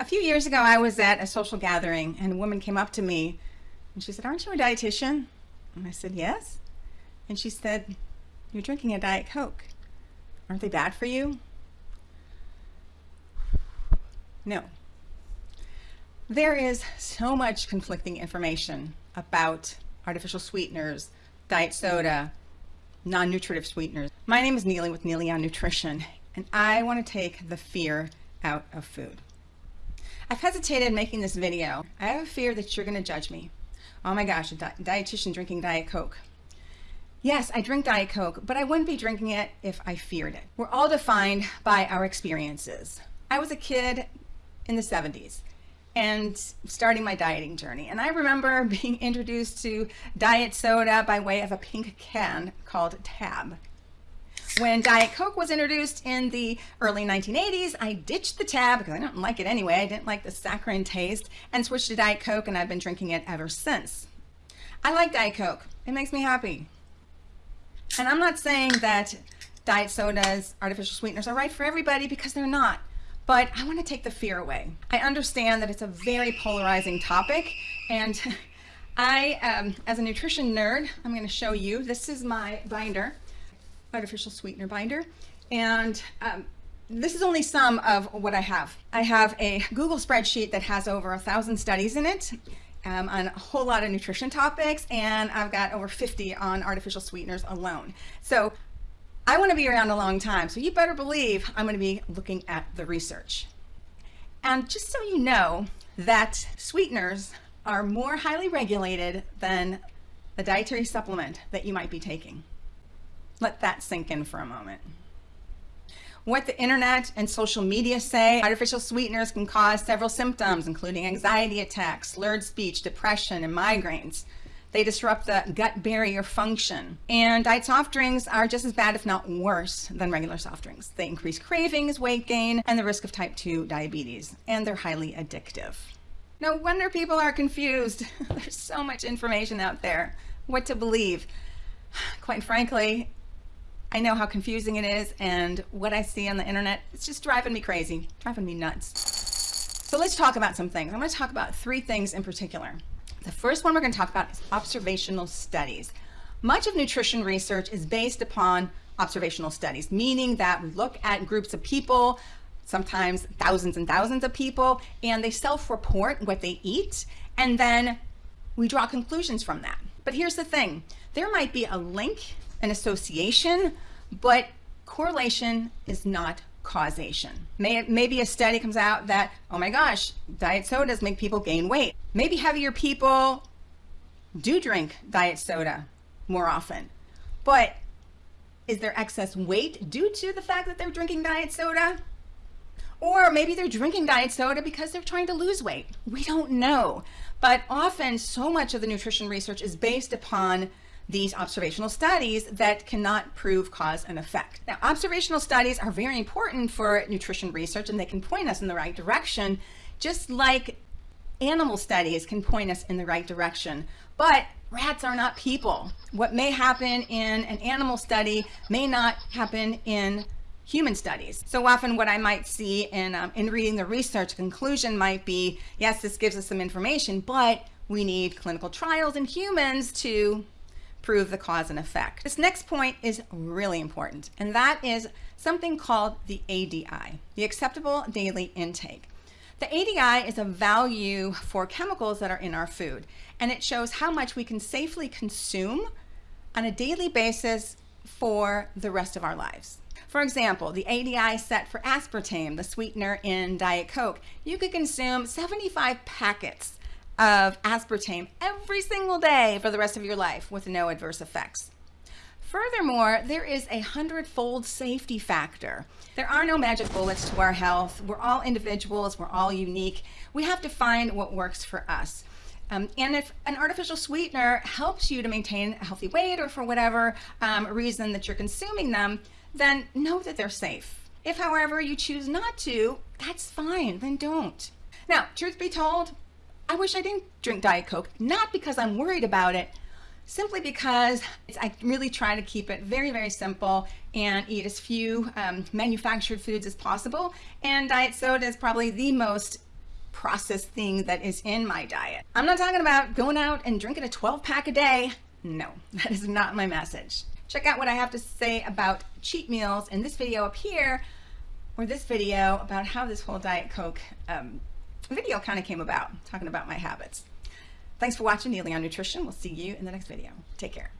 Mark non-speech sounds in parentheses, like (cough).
A few years ago, I was at a social gathering and a woman came up to me and she said, aren't you a dietitian? And I said, yes. And she said, you're drinking a Diet Coke. Aren't they bad for you? No. There is so much conflicting information about artificial sweeteners, diet soda, non-nutritive sweeteners. My name is Neely with Neely on Nutrition, and I want to take the fear out of food. I've hesitated making this video. I have a fear that you're going to judge me. Oh my gosh, a di dietitian drinking Diet Coke. Yes, I drink Diet Coke, but I wouldn't be drinking it if I feared it. We're all defined by our experiences. I was a kid in the 70s and starting my dieting journey. And I remember (laughs) being introduced to diet soda by way of a pink can called Tab. When Diet Coke was introduced in the early 1980s, I ditched the Tab because I didn't like it anyway. I didn't like the saccharine taste and switched to Diet Coke and I've been drinking it ever since. I like Diet Coke. It makes me happy. And I'm not saying that diet sodas, artificial sweeteners are right for everybody because they're not. But I want to take the fear away. I understand that it's a very polarizing topic and (laughs) I, um, as a nutrition nerd, I'm going to show you, this is my binder artificial sweetener binder. And um, this is only some of what I have. I have a Google spreadsheet that has over a thousand studies in it um, on a whole lot of nutrition topics, and I've got over 50 on artificial sweeteners alone. So I want to be around a long time, so you better believe I'm going to be looking at the research. And just so you know that sweeteners are more highly regulated than the dietary supplement that you might be taking. Let that sink in for a moment. What the internet and social media say, artificial sweeteners can cause several symptoms, including anxiety attacks, slurred speech, depression, and migraines. They disrupt the gut barrier function. And diet soft drinks are just as bad, if not worse, than regular soft drinks. They increase cravings, weight gain, and the risk of type 2 diabetes. And they're highly addictive. No wonder people are confused. (laughs) There's so much information out there. What to believe? (sighs) Quite frankly, I know how confusing it is and what I see on the internet, it's just driving me crazy, driving me nuts. So let's talk about some things. I'm going to talk about three things in particular. The first one we're going to talk about is observational studies. Much of nutrition research is based upon observational studies, meaning that we look at groups of people, sometimes thousands and thousands of people, and they self-report what they eat, and then we draw conclusions from that. But here's the thing, there might be a link an association, but correlation is not causation. May, maybe a study comes out that, oh my gosh, diet sodas make people gain weight. Maybe heavier people do drink diet soda more often, but is there excess weight due to the fact that they're drinking diet soda? Or maybe they're drinking diet soda because they're trying to lose weight. We don't know. But often so much of the nutrition research is based upon these observational studies that cannot prove cause and effect. Now, observational studies are very important for nutrition research and they can point us in the right direction, just like animal studies can point us in the right direction. But rats are not people. What may happen in an animal study may not happen in human studies. So often what I might see in, um, in reading the research conclusion might be, yes, this gives us some information, but we need clinical trials in humans to prove the cause and effect. This next point is really important, and that is something called the ADI, the acceptable daily intake. The ADI is a value for chemicals that are in our food, and it shows how much we can safely consume on a daily basis for the rest of our lives. For example, the ADI set for aspartame, the sweetener in Diet Coke, you could consume 75 packets of aspartame every single day for the rest of your life with no adverse effects. Furthermore, there is a hundredfold safety factor. There are no magic bullets to our health. We're all individuals. We're all unique. We have to find what works for us. Um, and if an artificial sweetener helps you to maintain a healthy weight or for whatever um, reason that you're consuming them, then know that they're safe. If, however, you choose not to, that's fine, then don't. Now, truth be told, I wish I didn't drink Diet Coke, not because I'm worried about it, simply because I really try to keep it very, very simple and eat as few um, manufactured foods as possible. And diet soda is probably the most processed thing that is in my diet. I'm not talking about going out and drinking a 12 pack a day. No, (laughs) that is not my message. Check out what I have to say about cheat meals in this video up here, or this video about how this whole Diet Coke um, video kind of came about, talking about my habits. Thanks for watching Neely on Nutrition. We'll see you in the next video. Take care.